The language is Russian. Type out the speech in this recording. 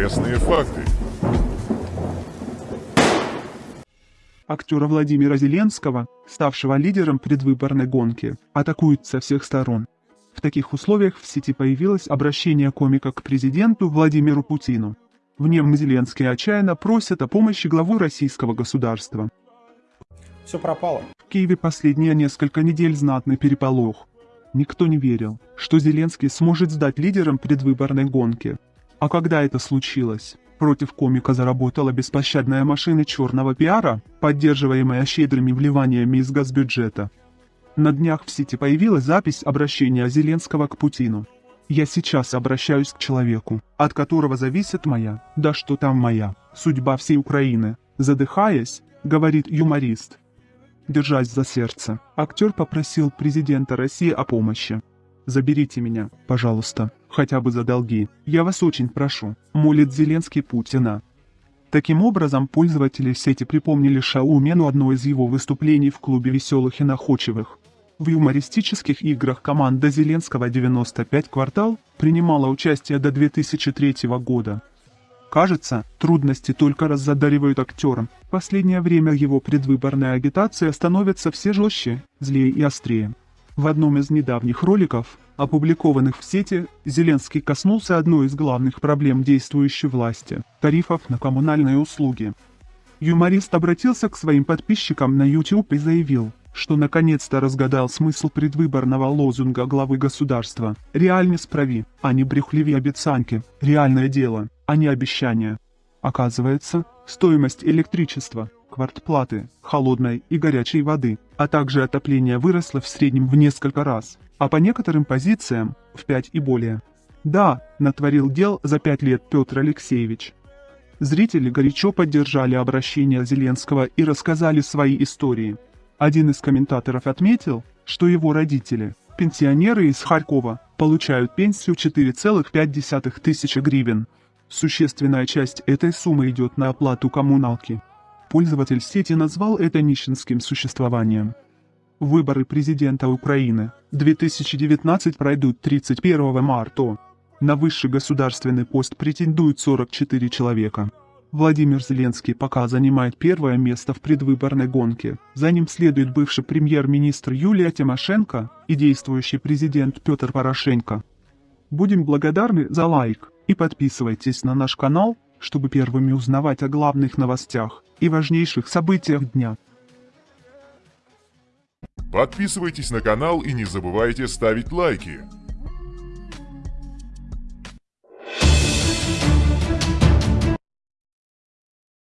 Интересные факты. Актера Владимира Зеленского, ставшего лидером предвыборной гонки, атакуют со всех сторон. В таких условиях в сети появилось обращение комика к президенту Владимиру Путину. В нем Зеленский отчаянно просит о помощи главу российского государства. Все пропало. В Киеве последние несколько недель знатный переполох. Никто не верил, что Зеленский сможет сдать лидером предвыборной гонки. А когда это случилось? Против комика заработала беспощадная машина черного пиара, поддерживаемая щедрыми вливаниями из газбюджета. На днях в сети появилась запись обращения Зеленского к Путину. «Я сейчас обращаюсь к человеку, от которого зависит моя, да что там моя, судьба всей Украины», задыхаясь, говорит юморист. Держась за сердце, актер попросил президента России о помощи. «Заберите меня, пожалуйста, хотя бы за долги, я вас очень прошу», молит Зеленский Путина. Таким образом, пользователи сети припомнили Шаумену одно из его выступлений в клубе веселых и находчивых. В юмористических играх команда Зеленского 95 квартал принимала участие до 2003 года. Кажется, трудности только раззадаривают актерам. В последнее время его предвыборная агитация становится все жестче, злее и острее. В одном из недавних роликов, опубликованных в сети, Зеленский коснулся одной из главных проблем действующей власти – тарифов на коммунальные услуги. Юморист обратился к своим подписчикам на YouTube и заявил, что наконец-то разгадал смысл предвыборного лозунга главы государства «Реальный справи, а не брехливые обещанки, реальное дело, а не обещания». Оказывается, стоимость электричества, квартплаты, холодной и горячей воды, а также отопление выросла в среднем в несколько раз, а по некоторым позициям – в 5 и более. Да, натворил дел за 5 лет Петр Алексеевич. Зрители горячо поддержали обращение Зеленского и рассказали свои истории – один из комментаторов отметил, что его родители, пенсионеры из Харькова, получают пенсию 4,5 тысячи гривен. Существенная часть этой суммы идет на оплату коммуналки. Пользователь сети назвал это нищенским существованием. Выборы президента Украины 2019 пройдут 31 марта. На высший государственный пост претендуют 44 человека. Владимир Зеленский пока занимает первое место в предвыборной гонке. За ним следует бывший премьер-министр Юлия Тимошенко и действующий президент Петр Порошенко. Будем благодарны за лайк и подписывайтесь на наш канал, чтобы первыми узнавать о главных новостях и важнейших событиях дня. Подписывайтесь на канал и не забывайте ставить лайки.